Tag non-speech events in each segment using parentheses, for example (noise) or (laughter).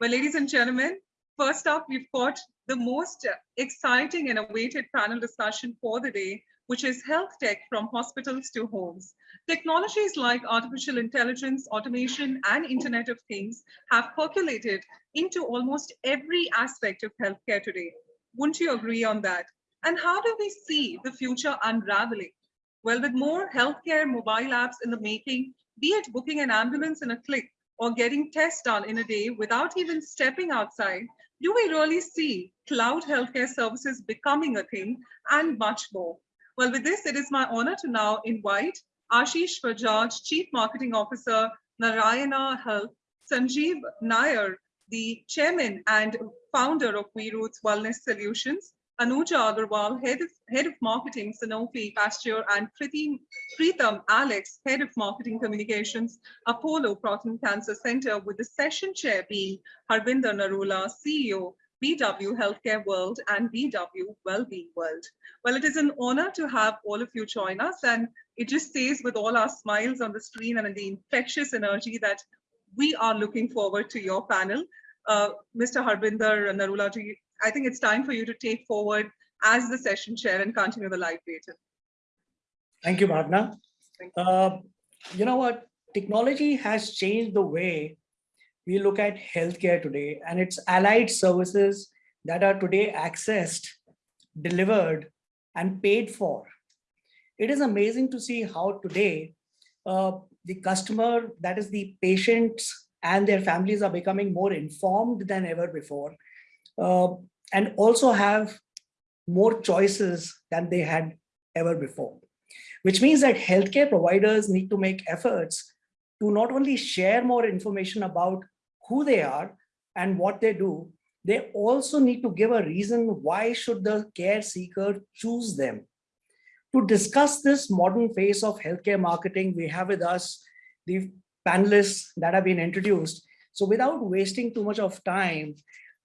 Well, ladies and gentlemen, first up, we've got the most exciting and awaited panel discussion for the day, which is health tech from hospitals to homes. Technologies like artificial intelligence, automation, and Internet of Things have percolated into almost every aspect of healthcare today. Wouldn't you agree on that? And how do we see the future unraveling? Well, with more healthcare mobile apps in the making, be it booking an ambulance in a click or getting tests done in a day without even stepping outside, do we really see cloud healthcare services becoming a thing and much more? Well, with this, it is my honor to now invite Ashish Bajaj, Chief Marketing Officer, Narayana Health, Sanjeev Nair, the Chairman and Founder of VRoots Wellness Solutions, Anuja Agarwal, Head of, Head of Marketing, Sanofi, Pasteur, and Pritam Alex, Head of Marketing Communications, Apollo Proton Cancer Center, with the session chair being Harbinder Narula, CEO, BW Healthcare World and BW Wellbeing World. Well, it is an honor to have all of you join us and it just stays with all our smiles on the screen and the infectious energy that we are looking forward to your panel. Uh, Mr. Harbinder Narulaji, I think it's time for you to take forward as the session chair and continue the live data. Thank you, Bhavna. Uh, you know what? Technology has changed the way we look at healthcare today and its allied services that are today accessed, delivered, and paid for. It is amazing to see how today uh, the customer, that is the patients and their families are becoming more informed than ever before uh, and also have more choices than they had ever before, which means that healthcare providers need to make efforts to not only share more information about who they are and what they do, they also need to give a reason why should the care seeker choose them. To discuss this modern phase of healthcare marketing, we have with us the panelists that have been introduced. So without wasting too much of time,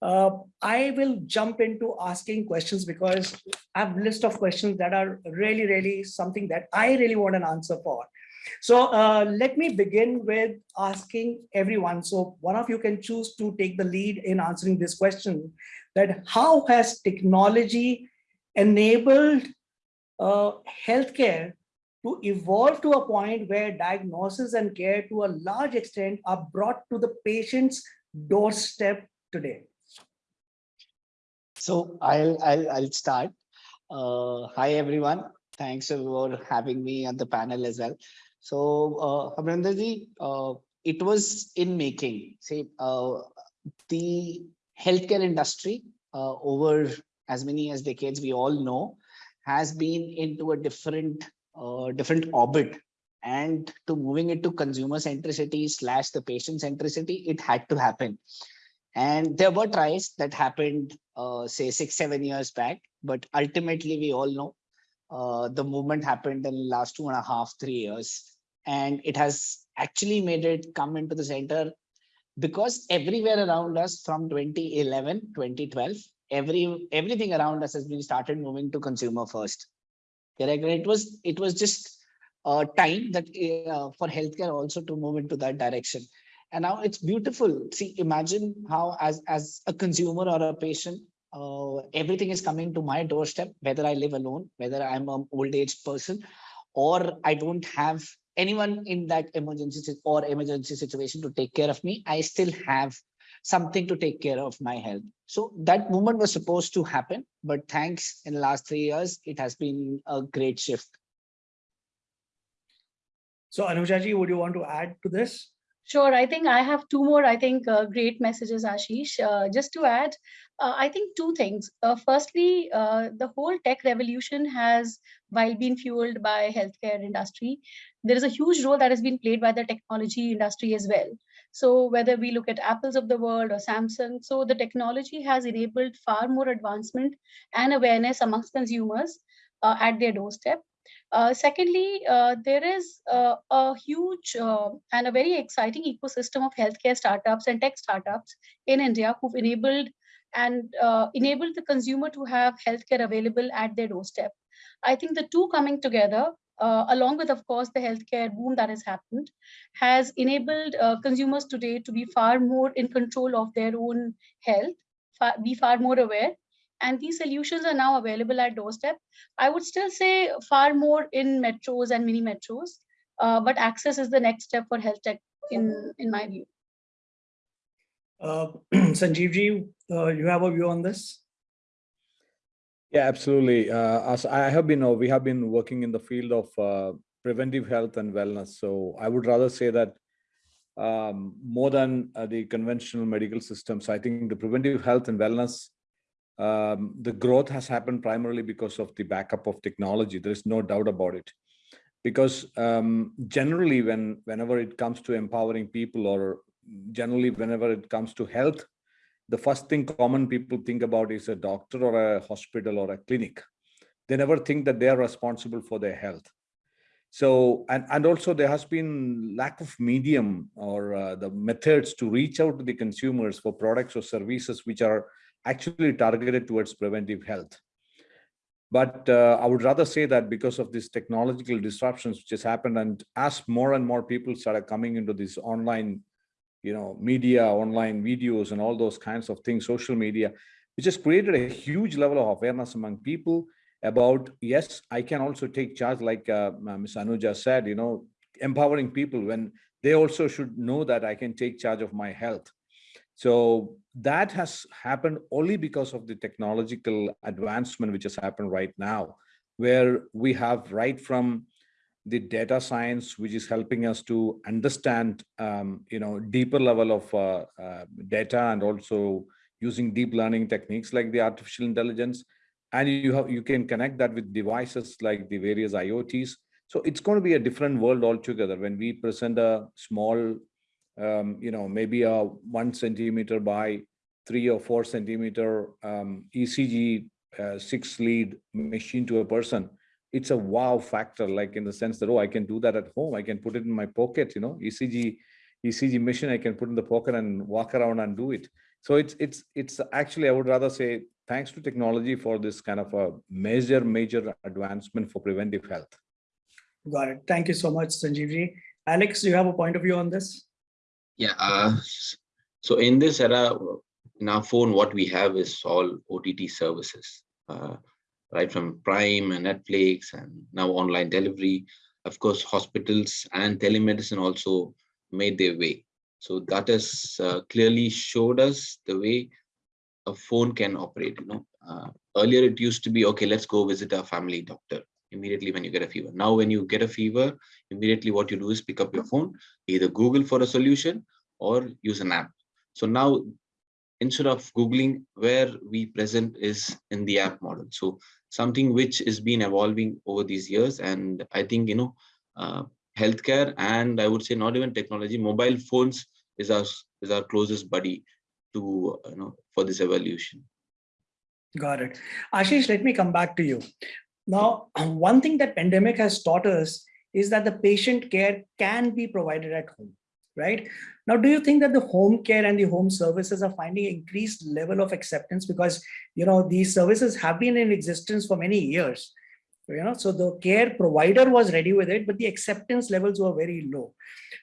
uh, I will jump into asking questions because I have a list of questions that are really, really something that I really want an answer for. So uh, let me begin with asking everyone. So one of you can choose to take the lead in answering this question that how has technology enabled uh, healthcare to evolve to a point where diagnosis and care to a large extent are brought to the patient's doorstep today? So I'll I'll I'll start. Uh, hi everyone. Thanks for having me on the panel as well. So uh, Abhinandaji, uh, it was in making. Say uh, the healthcare industry uh, over as many as decades we all know has been into a different uh, different orbit and to moving it to consumer centricity slash the patient centricity it had to happen and there were tries that happened, uh, say six, seven years back, but ultimately we all know uh, the movement happened in the last two and a half, three years. And it has actually made it come into the center because everywhere around us from 2011, 2012, every everything around us has been started moving to consumer first. Correct? It was it was just uh, time that uh, for healthcare also to move into that direction and now it's beautiful. See imagine how as as a consumer or a patient uh, everything is coming to my doorstep whether i live alone whether i'm an old age person or i don't have anyone in that emergency or emergency situation to take care of me i still have something to take care of my health. So that movement was supposed to happen but thanks in the last three years it has been a great shift. So anujaji would you want to add to this Sure. I think I have two more, I think, uh, great messages, Ashish. Uh, just to add, uh, I think two things. Uh, firstly, uh, the whole tech revolution has, while being fueled by healthcare industry, there is a huge role that has been played by the technology industry as well. So whether we look at Apples of the world or Samsung, so the technology has enabled far more advancement and awareness amongst consumers uh, at their doorstep. Uh, secondly, uh, there is uh, a huge uh, and a very exciting ecosystem of healthcare startups and tech startups in India who've enabled and uh, enabled the consumer to have healthcare available at their doorstep. I think the two coming together along with, of course, the healthcare boom that has happened, has enabled consumers today to be far more in control of their own health, fa- be far more aware. And these solutions are now available at doorstep. I would still say far more in metros and mini metros, uh, but access is the next step for health tech, in in my view. Uh, (clears throat) Sanjeev ji, uh, you have a view on this? Yeah, absolutely. Uh, as I have been, uh, we have been working in the field of uh, preventive health and wellness. So I would rather say that um, more than uh, the conventional medical systems, I think the preventive health and wellness, um, the growth has happened primarily because of the backup of technology. There is no doubt about it. Because um, generally, when whenever it comes to empowering people, or generally whenever it comes to health, the first thing common people think about is a doctor or a hospital or a clinic. They never think that they are responsible for their health. So, and, and also there has been lack of medium or uh, the methods to reach out to the consumers for products or services which are actually targeted towards preventive health. But uh, I would rather say that because of these technological disruptions which has happened and as more and more people started coming into this online you know, media, online videos, and all those kinds of things, social media, which has created a huge level of awareness among people about, yes, I can also take charge, like uh, Ms. Anuja said, you know, empowering people when they also should know that I can take charge of my health. So that has happened only because of the technological advancement which has happened right now, where we have right from the data science, which is helping us to understand, um, you know, deeper level of uh, uh, data and also using deep learning techniques like the artificial intelligence. And you have you can connect that with devices like the various IoTs. So it's going to be a different world altogether when we present a small, um, you know, maybe a one centimeter by three or four centimeter um, ECG uh, six lead machine to a person it's a wow factor, like in the sense that, oh, I can do that at home. I can put it in my pocket, you know, ECG, ECG machine, I can put in the pocket and walk around and do it. So it's, it's, it's actually, I would rather say, thanks to technology for this kind of a major, major advancement for preventive health. Got it. Thank you so much, Sanjeevji. Alex, do you have a point of view on this? Yeah. Uh, so in this era, in our phone, what we have is all OTT services. Uh, right from Prime and Netflix and now online delivery. Of course, hospitals and telemedicine also made their way. So that has uh, clearly showed us the way a phone can operate. You know, uh, earlier it used to be okay. Let's go visit our family doctor immediately when you get a fever. Now, when you get a fever, immediately what you do is pick up your phone, either Google for a solution or use an app. So now instead of googling where we present is in the app model so something which is been evolving over these years and i think you know uh, healthcare and i would say not even technology mobile phones is our is our closest buddy to you know for this evolution got it ashish let me come back to you now (clears throat) one thing that pandemic has taught us is that the patient care can be provided at home right? Now do you think that the home care and the home services are finding increased level of acceptance because you know these services have been in existence for many years you know? So the care provider was ready with it but the acceptance levels were very low.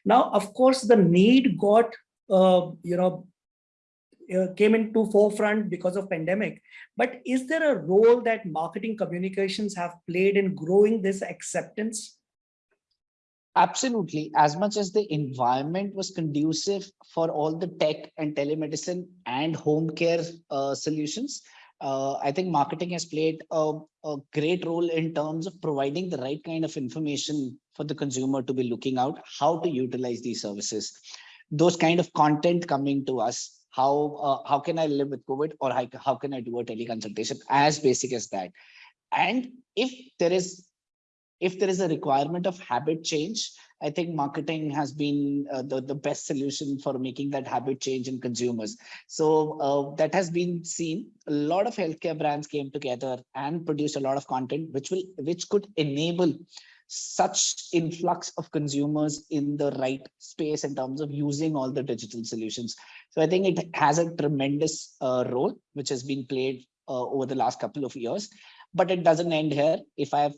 Now of course the need got uh, you know came into forefront because of pandemic but is there a role that marketing communications have played in growing this acceptance Absolutely. As much as the environment was conducive for all the tech and telemedicine and home care uh, solutions, uh, I think marketing has played a, a, great role in terms of providing the right kind of information for the consumer to be looking out, how to utilize these services. Those kind of content coming to us, how uh, how can I live with COVID or how, how can I do a teleconsultation, as basic as that. And if there is if there is a requirement of habit change, I think marketing has been uh, the, the best solution for making that habit change in consumers. So uh, that has been seen. A lot of healthcare brands came together and produced a lot of content, which will which could enable such influx of consumers in the right space in terms of using all the digital solutions. So I think it has a tremendous uh, role, which has been played uh, over the last couple of years, but it doesn't end here. If I have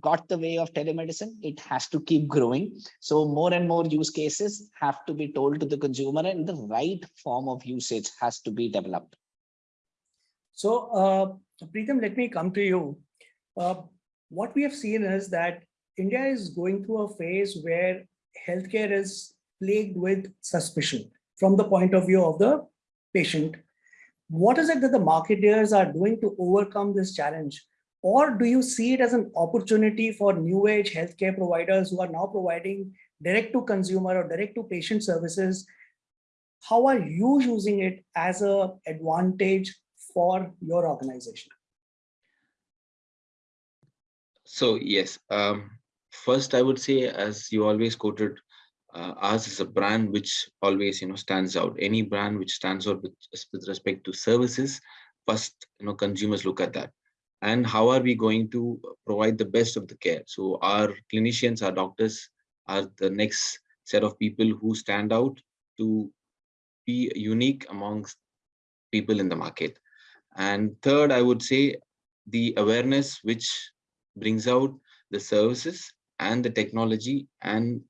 got the way of telemedicine, it has to keep growing. So more and more use cases have to be told to the consumer and the right form of usage has to be developed. So, uh, Preetham, let me come to you. Uh, what we have seen is that India is going through a phase where healthcare is plagued with suspicion from the point of view of the patient. What is it that the marketeers are doing to overcome this challenge? Or do you see it as an opportunity for new age healthcare providers who are now providing direct to consumer or direct to patient services? How are you using it as an advantage for your organization? So yes, um, first I would say, as you always quoted, uh, ours is a brand which always you know stands out. Any brand which stands out with, with respect to services, first you know consumers look at that. And how are we going to provide the best of the care? So our clinicians, our doctors are the next set of people who stand out to be unique amongst people in the market. And third, I would say the awareness which brings out the services and the technology and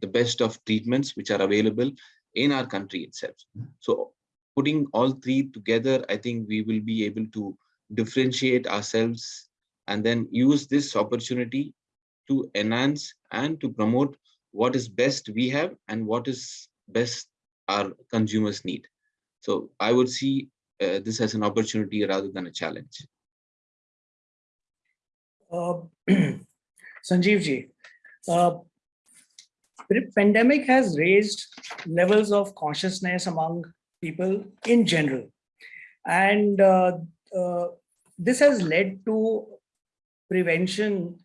the best of treatments which are available in our country itself. So putting all three together, I think we will be able to differentiate ourselves and then use this opportunity to enhance and to promote what is best we have and what is best our consumers need. So I would see uh, this as an opportunity rather than a challenge. Uh, (clears throat) Sanjeev ji, uh, the pandemic has raised levels of consciousness among people in general. And uh, uh, this has led to prevention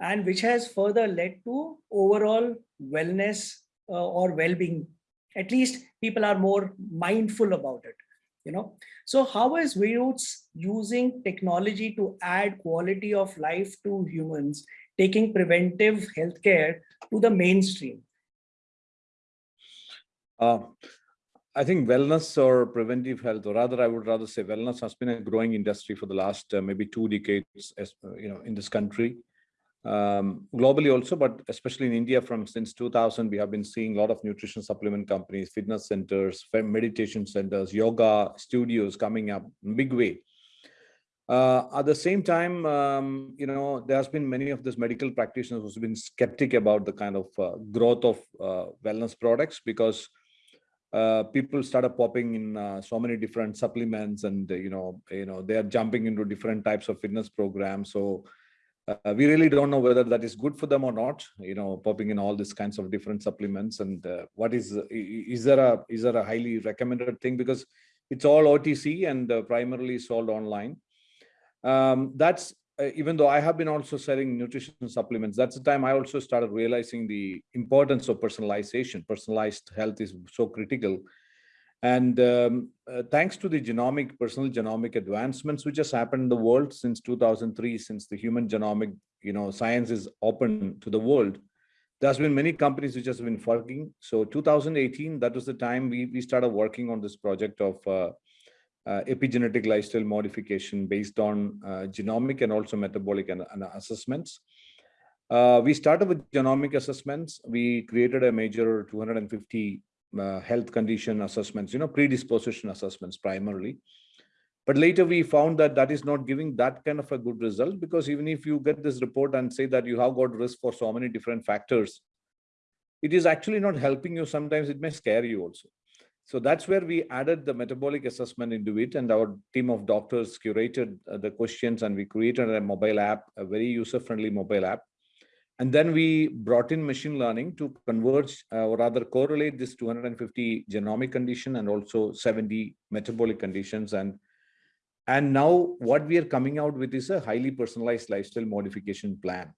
and which has further led to overall wellness uh, or well-being. At least people are more mindful about it you know so how is Roots using technology to add quality of life to humans taking preventive healthcare to the mainstream uh, I think wellness or preventive health, or rather, I would rather say wellness has been a growing industry for the last uh, maybe two decades, as, uh, you know, in this country um, globally also, but especially in India from since 2000, we have been seeing a lot of nutrition supplement companies, fitness centers, meditation centers, yoga studios coming up big way. Uh, at the same time, um, you know, there has been many of these medical practitioners who's been skeptic about the kind of uh, growth of uh, wellness products because uh, people started popping in uh, so many different supplements and, you know, you know, they are jumping into different types of fitness programs. So uh, we really don't know whether that is good for them or not you know popping in all these kinds of different supplements. And what is is there a is there a highly recommended thing? Because it's all otc and primarily sold online um, that's uh, even though i have been also selling nutrition supplements that's the time i also started realizing the importance of personalization personalized health is so critical and um, uh, thanks to the genomic, personal genomic advancements, which has happened in the world since 2003, since the human genomic, you know, science is open to the world, there's been many companies which has been working. So 2018, that was the time we, we started working on this project of uh, uh, epigenetic lifestyle modification based on uh, genomic and also metabolic and, and assessments. Uh, we started with genomic assessments. We created a major 250 uh, health condition assessments, you know, predisposition assessments primarily. But later we found that that is not giving that kind of a good result because even if you get this report and say that you have got risk for so many different factors, it is actually not helping you. Sometimes it may scare you also. So that's where we added the metabolic assessment into it and our team of doctors curated uh, the questions and we created a mobile app, a very user-friendly mobile app and then we brought in machine learning to converge uh, or rather correlate this 250 genomic condition and also 70 metabolic conditions. And, and now what we are coming out with is a highly personalized lifestyle modification plan,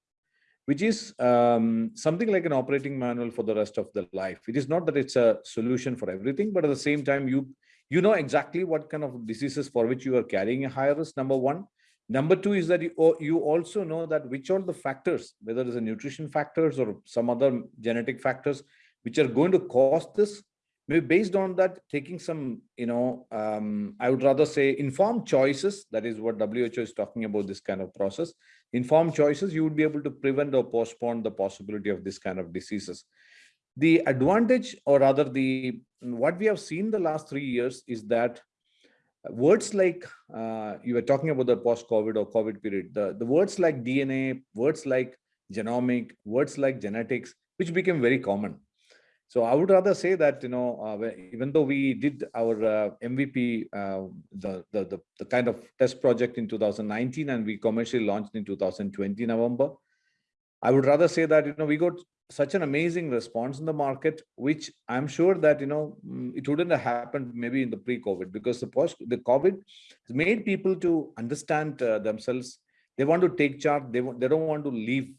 which is um, something like an operating manual for the rest of the life. It is not that it's a solution for everything, but at the same time, you, you know exactly what kind of diseases for which you are carrying a higher risk, number one Number two is that you, you also know that which are the factors, whether it's a nutrition factors or some other genetic factors, which are going to cause this. Maybe based on that, taking some, you know, um, I would rather say informed choices. That is what WHO is talking about this kind of process. Informed choices, you would be able to prevent or postpone the possibility of this kind of diseases. The advantage, or rather, the what we have seen the last three years is that words like uh, you were talking about the post-COVID or COVID period, the, the words like DNA, words like genomic, words like genetics, which became very common. So I would rather say that, you know, uh, even though we did our uh, MVP, uh, the, the, the, the kind of test project in 2019 and we commercially launched in 2020 November, I would rather say that, you know, we got such an amazing response in the market, which I'm sure that, you know, mm, it wouldn't have happened maybe in the pre-COVID because the post, the COVID has made people to understand uh, themselves. They want to take charge. They, they don't want to leave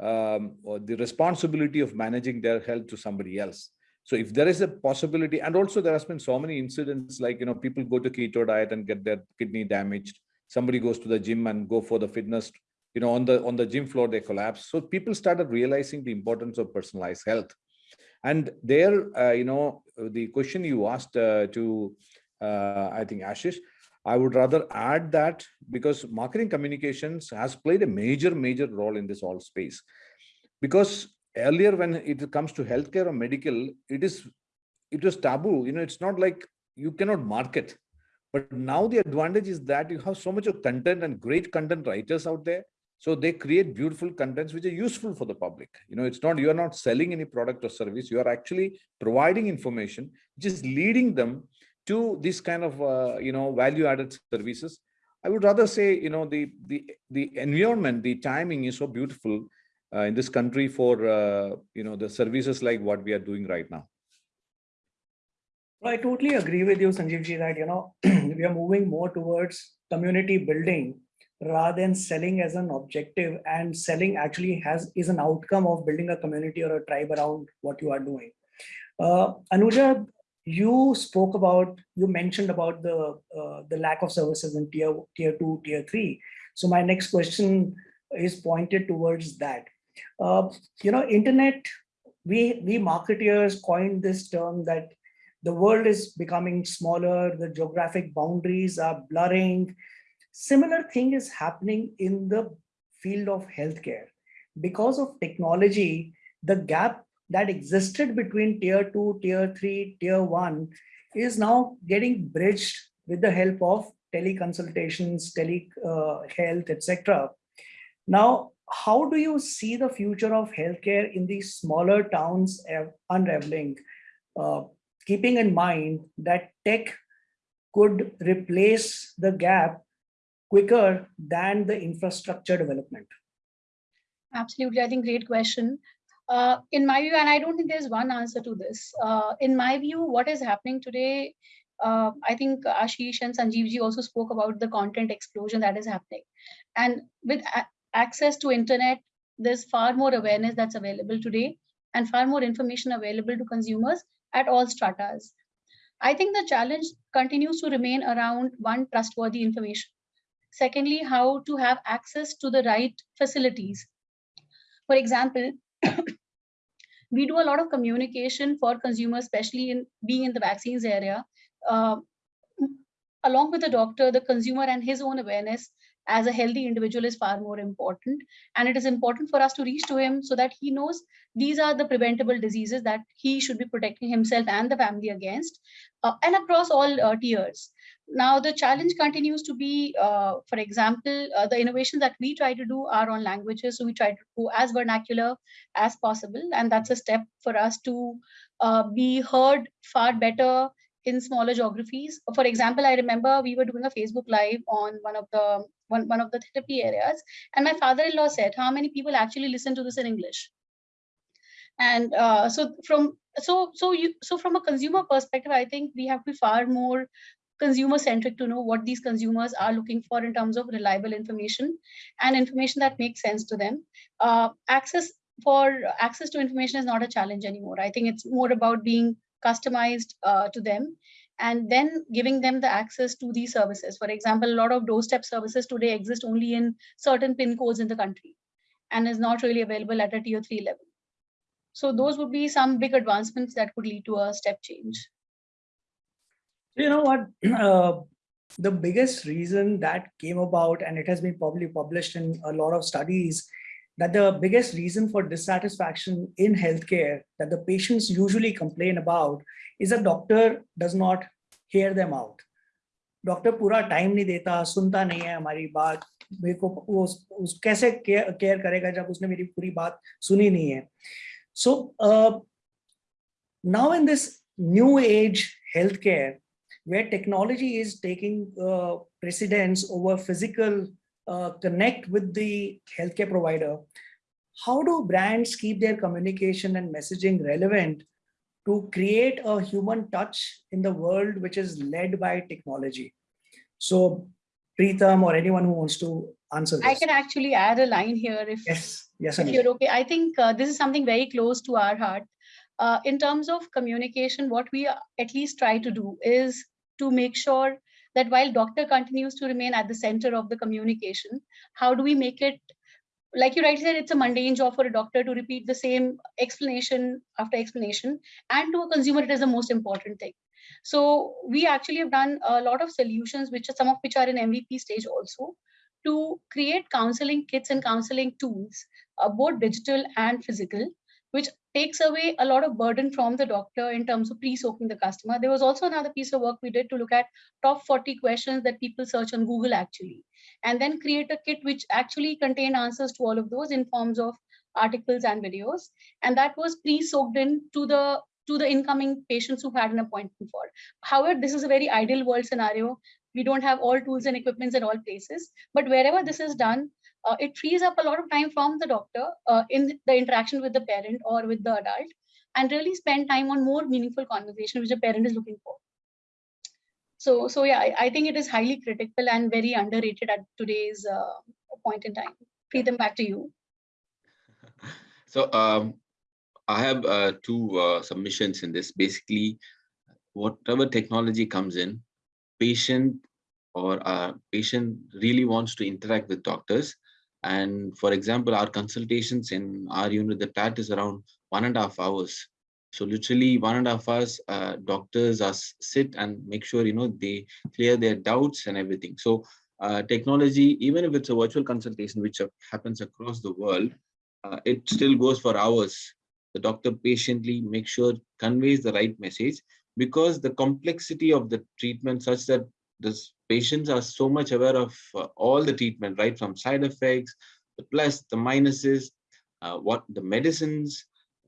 um, or the responsibility of managing their health to somebody else. So if there is a possibility, and also there has been so many incidents like, you know, people go to keto diet and get their kidney damaged. Somebody goes to the gym and go for the fitness, you know, on the on the gym floor, they collapse. So people started realizing the importance of personalized health. And there, uh, you know, the question you asked uh, to, uh, I think, Ashish, I would rather add that because marketing communications has played a major, major role in this all space. Because earlier when it comes to healthcare or medical, it is it was taboo. You know, it's not like you cannot market. But now the advantage is that you have so much of content and great content writers out there. So they create beautiful contents which are useful for the public. You know, it's not you are not selling any product or service. You are actually providing information, is leading them to this kind of uh, you know value added services i would rather say you know the the the environment the timing is so beautiful uh, in this country for uh, you know the services like what we are doing right now I totally agree with you, Sanjeev ji, that, you know, (clears throat) we are moving more towards community building rather than selling as an objective and selling actually has is an outcome of building a community or a tribe around what you are doing. Uh, Anuja, you spoke about, you mentioned about the uh, the lack of services in tier tier two, tier three. So my next question is pointed towards that. Uh, you know, internet, we we marketeers coined this term that the world is becoming smaller, the geographic boundaries are blurring. Similar thing is happening in the field of healthcare. Because of technology, the gap that existed between tier two, tier three, tier one is now getting bridged with the help of teleconsultations, telehealth, uh, etc. Now, how do you see the future of healthcare in these smaller towns unraveling? Uh, keeping in mind that tech could replace the gap quicker than the infrastructure development? Absolutely, I think great question. Uh, in my view, and I don't think there's one answer to this. Uh, in my view, what is happening today, uh, I think Ashish and Sanjeevji also spoke about the content explosion that is happening. And with access to internet, there's far more awareness that's available today and far more information available to consumers at all stratas. I think the challenge continues to remain around one, trustworthy information. Secondly, how to have access to the right facilities. For example, we do a lot of communication for consumers, especially in being in the vaccines area. Uh, along with the doctor, the consumer and his own awareness as a healthy individual is far more important. And it is important for us to reach to him so that he knows these are the preventable diseases that he should be protecting himself and the family against uh, and across all uh, tiers. Now, the challenge continues to be, uh, for example, uh, the innovations that we try to do are on languages. So we try to go as vernacular as possible. And that's a step for us to uh, be heard far better in smaller geographies. For example, I remember we were doing a Facebook Live on one of the one, one of the therapy areas, and my father-in-law said, "How many people actually listen to this in English?" And uh, so from so so you so from a consumer perspective, I think we have to be far more consumer centric to know what these consumers are looking for in terms of reliable information and information that makes sense to them. Uh, access for access to information is not a challenge anymore. I think it's more about being customized uh, to them and then giving them the access to these services. For example, a lot of doorstep services today exist only in certain pin codes in the country and is not really available at a tier three level. So those would be some big advancements that could lead to a step change. You know what, (clears throat) uh, the biggest reason that came about, and it has been probably published in a lot of studies, that the biggest reason for dissatisfaction in healthcare that the patients usually complain about is a doctor does not hear them out. Doctor पूरा time नहीं देता सुनता नहीं है हमारी बात मेरे को वो उस, उस कैसे केयर केयर करेगा जब उसने मेरी पूरी बात सुनी नहीं है सो now in this new age healthcare where technology is taking uh, precedence over physical uh, connect with the healthcare provider how do brands keep their communication and messaging relevant to create a human touch in the world which is led by technology so Preetham or anyone who wants to answer this I can actually add a line here if, yes yes if you're okay. I think uh, this is something very close to our heart. Uh, in terms of communication, what we uh, at least try to do is to make sure that while doctor continues to remain at the center of the communication, how do we make it like you rightly said, it's a mundane job for a doctor to repeat the same explanation after explanation, and to a consumer, it is the most important thing. So we actually have done a lot of solutions, which are some of which are in MVP stage also, to create counseling kits and counseling tools, uh, both digital and physical, which takes away a lot of burden from the doctor in terms of pre-soaking the customer. There was also another piece of work we did to look at top 40 questions that people search on Google actually, and then create a kit which actually contained answers to all of those in forms of articles and videos. And that was pre-soaked in to the to the incoming patients who had an appointment for. However, this is a very ideal world scenario. We don't have all tools and equipments at all places, but wherever this is done, uh, it frees up a lot of time from the doctor uh, in the interaction with the parent or with the adult and really spend time on more meaningful conversation which the parent is looking for so so yeah I, I think it is highly critical and very underrated at today's uh, point in time Preetham, back to you (laughs) So um, I have uh, two uh, submissions in this. Basically, whatever technology comes in, patient or uh, patient really wants to interact with doctors. And for example, our consultations in our unit, the TAT is around one and a half hours. So literally one and a half hours, uh, doctors are sit and make sure, you know, they clear their doubts and everything. So uh, technology, even if it's a virtual consultation, which happens across the world, uh, it still goes for hours. The doctor patiently makes sure conveys the right message because the complexity of the treatment such that the patients are so much aware of uh, all the treatment, right from side effects, the plus, the minuses, uh, what the medicines,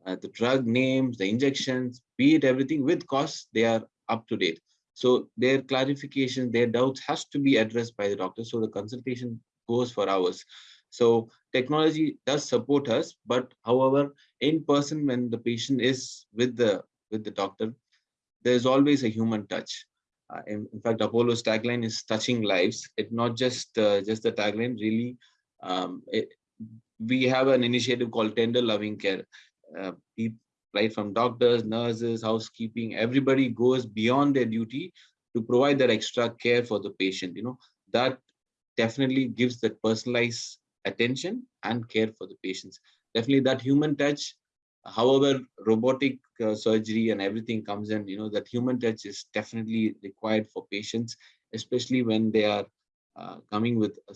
uh, the drug names, the injections, be it everything with costs, they are up to date. So their clarification, their doubts has to be addressed by the doctor. So the consultation goes for hours. So technology does support us, but however, in person when the patient is with the with the doctor, there's always a human touch. Uh, in, in fact, Apollo's tagline is touching lives. It's not just uh, just the tagline. Really, um, it, we have an initiative called Tender Loving Care. Uh, right from doctors, nurses, housekeeping, everybody goes beyond their duty to provide that extra care for the patient. You know that definitely gives that personalized attention and care for the patients. Definitely that human touch, however, robotic uh, surgery and everything comes in, you know, that human touch is definitely required for patients, especially when they are uh, coming with a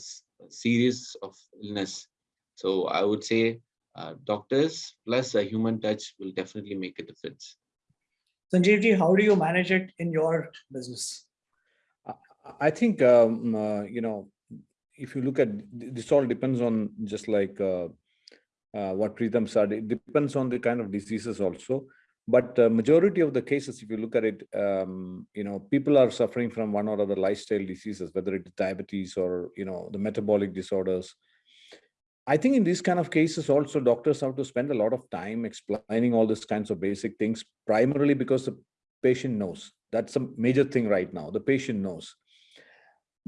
series of illness. So I would say uh, doctors plus a human touch will definitely make a difference. Sanjeev ji, how do you manage it in your business? I- I think, um, uh, you know, if you look at, this all depends on just like uh, what Preetham said, it depends on the kind of diseases also. But uh, majority of the cases, if you look at it, um, you know, people are suffering from one or other lifestyle diseases, whether it's diabetes or, you know, the metabolic disorders. I think in these kind of cases also doctors have to spend a lot of time explaining all these kinds of basic things, primarily because the patient knows. That's a major thing right now. The patient knows.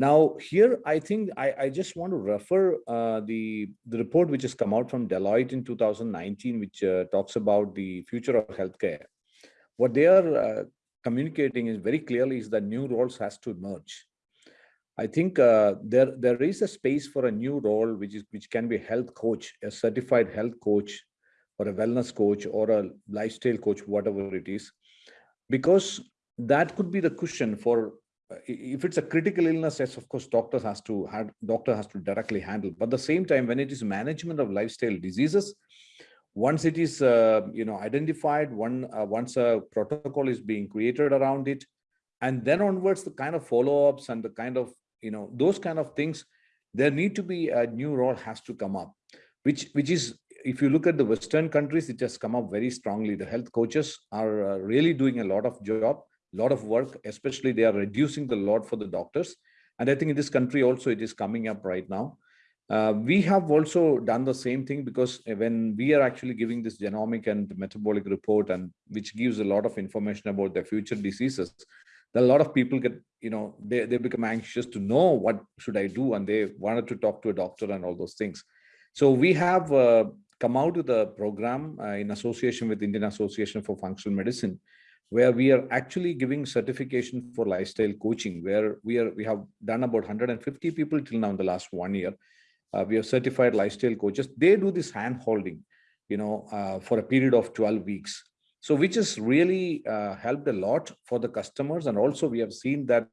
Now here, I think I, I just want to refer uh, the the report which has come out from Deloitte in 2019, which uh, talks about the future of healthcare. What they are uh, communicating is very clearly is that new roles has to emerge. I think uh, there there is a space for a new role which is which can be health coach, a certified health coach, or a wellness coach, or a lifestyle coach, whatever it is, because that could be the cushion for if it's a critical illness, yes, of course, doctors has to had doctor has to directly handle. But the same time, when it is management of lifestyle diseases, once it is uh, you know identified, one uh, once a protocol is being created around it, and then onwards the kind of follow-ups and the kind of you know those kind of things, there need to be a new role has to come up, which which is if you look at the Western countries, it has come up very strongly. The health coaches are uh, really doing a lot of job lot of work, especially they are reducing the load for the doctors. And I think in this country also it is coming up right now. Uh, we have also done the same thing because when we are actually giving this genomic and metabolic report and which gives a lot of information about their future diseases, a lot of people get, you know, they, they become anxious to know what should I do and they wanted to talk to a doctor and all those things. So we have uh, come out with a program uh, in association with Indian Association for Functional Medicine, where we are actually giving certification for lifestyle coaching, where we are we have done about 150 people till now in the last one year. Uh, we have certified lifestyle coaches. They do this hand holding, you know, uh, for a period of 12 weeks. So which has really uh, helped a lot for the customers. And also we have seen that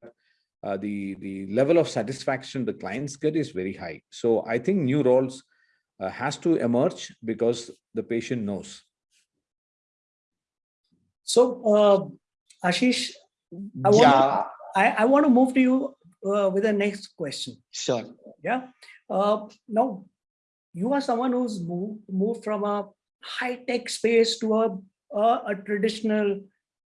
uh, the, the level of satisfaction the clients get is very high. So I think new roles uh, has to emerge because the patient knows. So, uh, Ashish, I want, Yeah, to, I, I want to move to you uh, with the next question. sure. Yeah. Uh, now, you are someone who's moved, moved from a high tech space to a, a, a traditional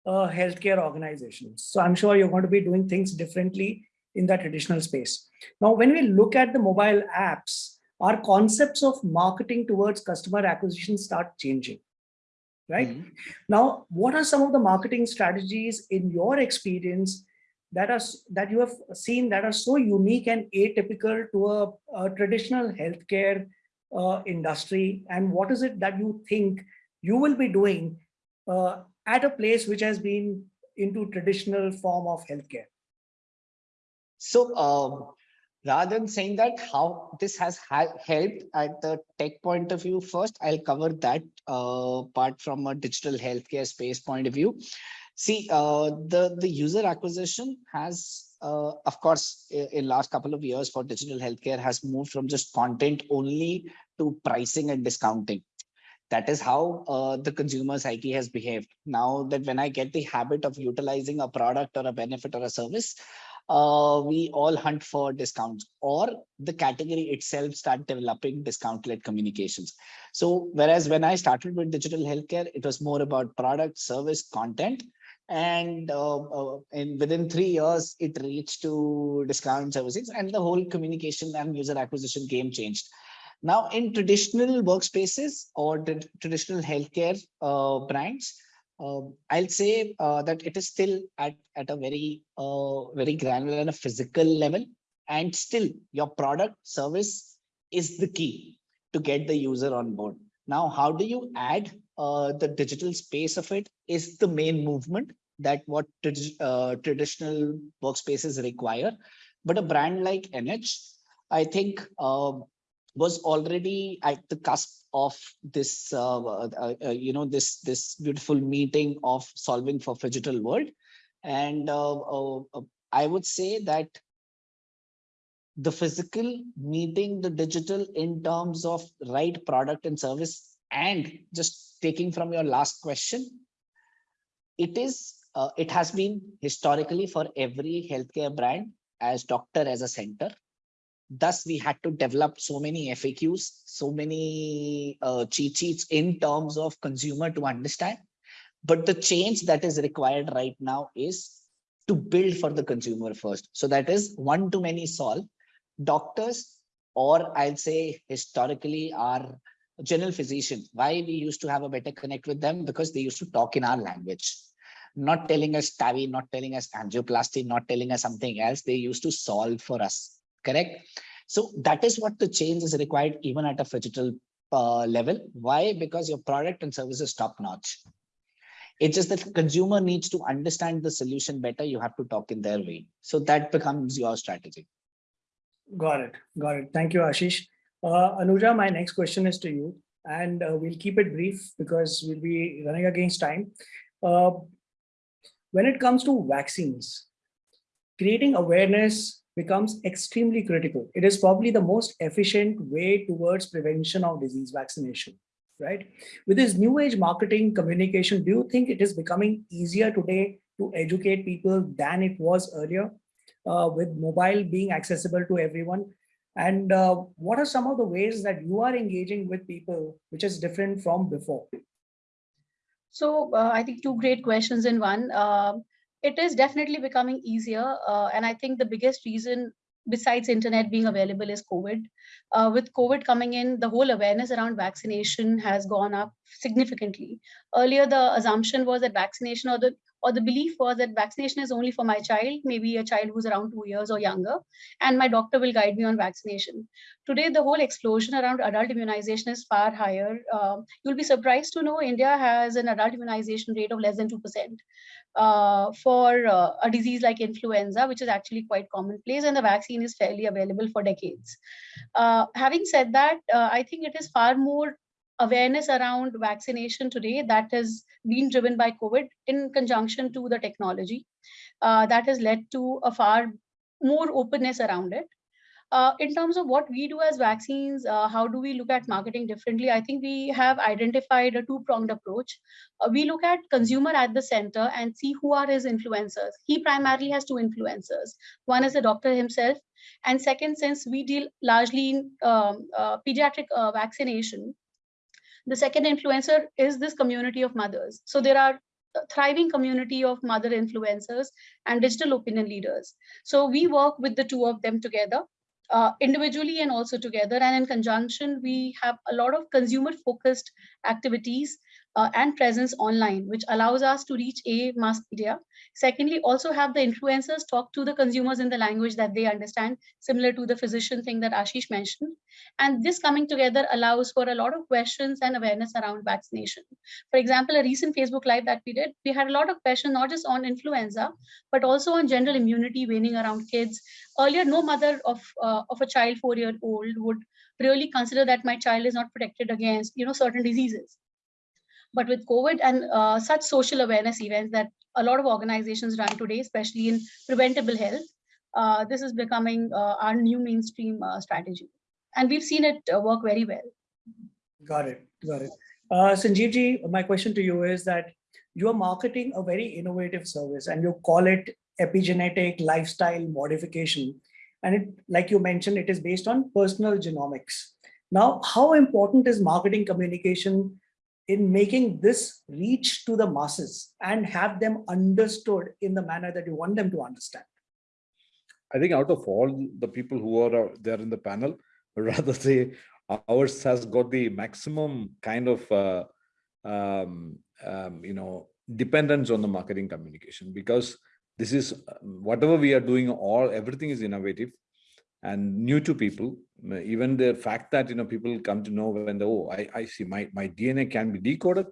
uh, healthcare organization. So I'm sure you're going to be doing things differently in that traditional space. Now, when we look at the mobile apps, our concepts of marketing towards customer acquisition start changing, right? Mhm. Now, what are some of the marketing strategies in your experience that are that you have seen that are so unique and atypical to a, a traditional healthcare uh, industry? And what is it that you think you will be doing uh, at a place which has been into traditional form of healthcare? So um, rather than saying that how this has ha- helped at the tech point of view, first I'll cover that uh, part from a digital healthcare space point of view. See, uh, the the user acquisition has, uh, of course, in last couple of years for digital healthcare has moved from just content only to pricing and discounting. That is how uh, the consumer psyche has behaved. Now that when I get the habit of utilizing a product or a benefit or a service, uh, we all hunt for discounts or the category itself start developing discount-led communications. So whereas when I started with digital healthcare, it was more about product, service, content. And uh, uh, in within three years, it reached to discount services and the whole communication and user acquisition game changed. Now in traditional workspaces or traditional healthcare uh, brands, I'll say uh, that it is still at, at a very, uh, very granular and a physical level. And still your product service is the key to get the user on board. Now, how do you add uh, the digital space of it is the main movement that what uh, traditional workspaces require. But a brand like NH, I think um, was already at the cusp of this, uh, uh, uh, you know, this this beautiful meeting of solving for digital world, and uh, uh, I would say that the physical meeting the digital in terms of right product and service, and just taking from your last question, it is uh, it has been historically for every healthcare brand as doctor as a center thus we had to develop so many faqs so many uh, cheat sheets in terms of consumer to understand. But the change that is required right now is to build for the consumer first. So that is one to many solve doctors or i'll say historically our general physician why we used to have a better connect with them? Because they used to talk in our language. Not telling us TAVI, not telling us angioplasty, not telling us something else. They used to solve for us, correct? So that is what the change is required even at a digital uh, level. Why? Because your product and service is top notch. It's just that consumer needs to understand the solution better. You have to talk in their way. So that becomes your strategy. Got it. Got it. Thank you, Ashish. Uh, Anuja, my next question is to you, and uh, we'll keep it brief because we'll be running against time. Uh, when it comes to vaccines, creating awareness becomes extremely critical. It is probably the most efficient way towards prevention of disease vaccination, right? With this new age marketing communication, do you think it is becoming easier today to educate people than it was earlier uh, with mobile being accessible to everyone? And uh, what are some of the ways that you are engaging with people, which is different from before? So uh, I think two great questions in one. It is definitely becoming easier. Uh, and I think the biggest reason besides internet being available is COVID. Uh, with COVID coming in, the whole awareness around vaccination has gone up significantly. Earlier, the assumption was that vaccination or the or the belief was that vaccination is only for my child, maybe a child who's around two years or younger, and my doctor will guide me on vaccination. Today, the whole explosion around adult immunization is far higher. Uh, you'll be surprised to know India has an adult immunization rate of less than 2% uh, for uh, a disease like influenza, which is actually quite commonplace, and the vaccine is fairly available for decades. Uh, having said that, uh, I think it is far more awareness around vaccination today that has been driven by COVID in conjunction to the technology uh, that has led to a far more openness around it. Uh, in terms of what we do as vaccines, uh, how do we look at marketing differently? I think we have identified a two-pronged approach. Uh, we look at consumer at the center and see who are his influencers. He primarily has two influencers. One is the doctor himself. And second, since we deal largely in um, uh, pediatric uh, vaccination, the second influencer is this community of mothers. So there are a thriving community of mother influencers and digital opinion leaders. So we work with the two of them together uh, individually and also together. And in conjunction, we have a lot of consumer focused activities uh, and presence online, which allows us to reach a mass media. Secondly, also have the influencers talk to the consumers in the language that they understand, similar to the physician thing that Ashish mentioned. And this coming together allows for a lot of questions and awareness around vaccination. For example, a recent Facebook Live that we did, we had a lot of questions, not just on influenza, but also on general immunity waning around kids. Earlier, no mother of, uh, of a child four-year-old would really consider that my child is not protected against you know certain diseases but with COVID and uh, such social awareness events that a lot of organizations run today, especially in preventable health, uh, this is becoming uh, our new mainstream uh, strategy. And we've seen it uh, work very well. Got it, got it. Sanjeevji, my question to you is that you are marketing a very innovative service and you call it epigenetic lifestyle modification. And it, like you mentioned, it is based on personal genomics. Now, how important is marketing communication in making this reach to the masses and have them understood in the manner that you want them to understand? I think out of all the people who are there in the panel, (laughs) rather say ours has got the maximum kind of, uh, um, um, you know, dependence on the marketing communication because this is whatever we are doing, all everything is innovative and new to people even the fact that you know people come to know when they oh i i see my my dna can be decoded.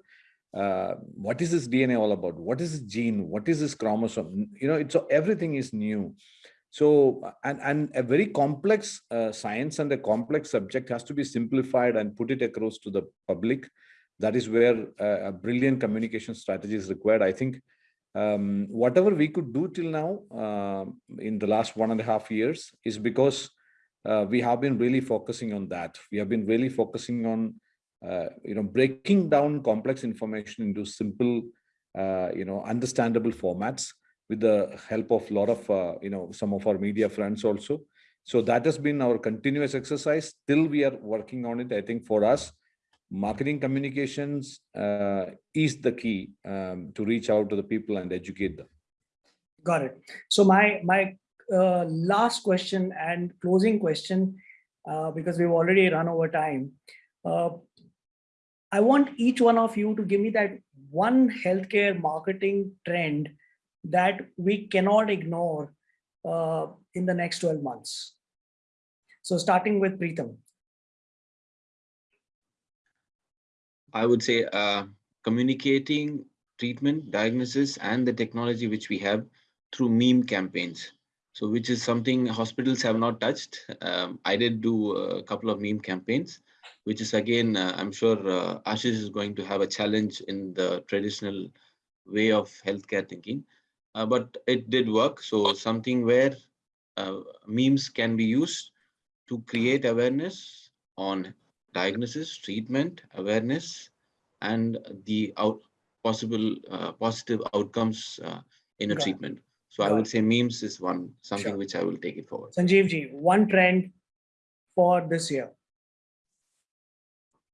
Uh, what is this dna all about? What is this gene? What is this chromosome? You know it's everything is new. So and and a very complex uh, science and a complex subject has to be simplified and put it across to the public. That is where uh, a brilliant communication strategy is required. I think um, whatever we could do till now uh, in the last one and a half years is because uh, we have been really focusing on that. We have been really focusing on, uh, you know, breaking down complex information into simple, uh, you know, understandable formats with the help of a lot of, uh, you know, some of our media friends also. So that has been our continuous exercise. Still, we are working on it. I think for us, marketing communications uh, is the key um, to reach out to the people and educate them. Got it. So my my uh, last question and closing question, uh, because we've already run over time. Uh, I want each one of you to give me that one healthcare marketing trend that we cannot ignore uh, in the next 12 months. So starting with Preetham. I would say uh, communicating treatment, diagnosis, and the technology which we have through meme campaigns. So which is something hospitals have not touched. Um, I did do a couple of meme campaigns, which is again, uh, I'm sure uh, Ashish is going to have a challenge in the traditional way of healthcare thinking. uh, but it did work. So something where uh, memes can be used to create awareness on diagnosis, treatment, awareness, and the out possible uh, positive outcomes uh, in a Got treatment. So I would it. say memes is one something Sure. which I will take it forward. Sanjeev ji, one trend for this year.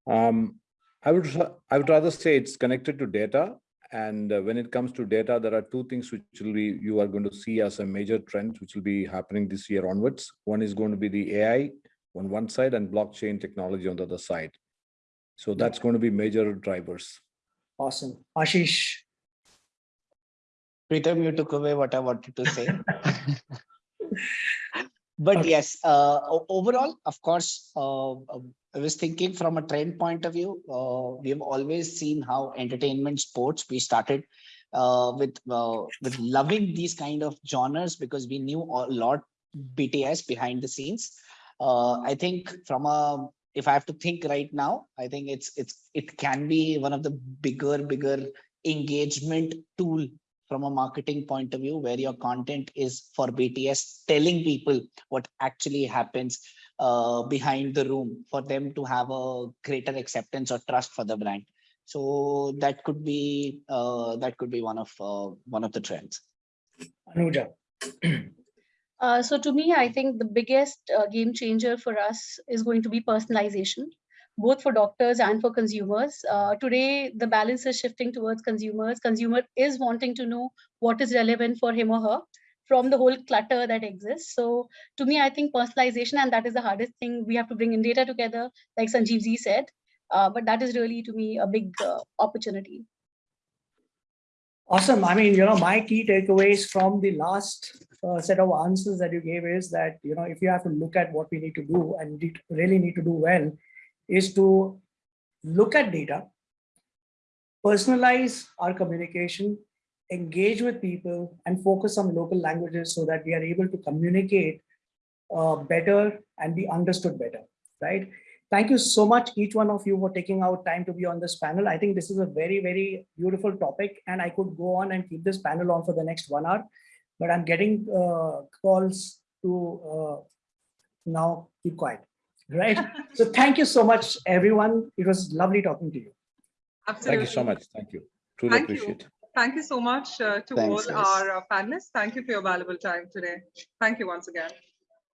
Um, I would, I would rather say it's connected to data. And uh, when it comes to data, there are two things which will be, you are going to see as a major trend, which will be happening this year onwards. One is going to be the AI on one side and blockchain technology on the other side. So that's going to be major drivers. Awesome. Ashish. Pritam, you took away what I wanted to say. (laughs) But Okay. yes, uh, overall, of course, uh, um, I was thinking from a trend point of view, uh, we have always seen how entertainment sports, we started uh, with, uh, with loving these kind of genres because we knew a lot BTS behind the scenes. Uh, I think from a, if I have to think right now, I think it's, it's, it can be one of the bigger, bigger engagement tool from a marketing point of view where your content is for BTS telling people what actually happens uh, behind the room for them to have a greater acceptance or trust for the brand. So that could be uh, that could be one of uh, one of the trends. Anuja. (clears throat) Uh, so to me, I think the biggest uh, game changer for us is going to be personalization, both for doctors and for consumers. Uh, today, the balance is shifting towards consumers. Consumer is wanting to know what is relevant for him or her from the whole clutter that exists. So to me, I think personalization, and that is the hardest thing. We have to bring in data together, like Sanjeev Ji said. Uh, but that is really, to me, a big uh, opportunity. Awesome. I mean, you know, my key takeaways from the last uh, set of answers that you gave is that, you know, if you have to look at what we need to do and really need to do well, is to look at data, personalize our communication, engage with people and focus on local languages so that we are able to communicate uh, better and be understood better, right? Thank you so much, each one of you for taking out time to be on this panel. I think this is a very, very beautiful topic and I could go on and keep this panel on for the next one hour, but I'm getting uh, calls to uh, now keep quiet, right? (laughs) So thank you so much, everyone. It was lovely talking to you. Absolutely. Thank you so much. Thank you. Truly Thank you. appreciate. Thank you so much uh, to Thanks, all guys. our uh, panelists. Thank you for your valuable time today. Thank you once again.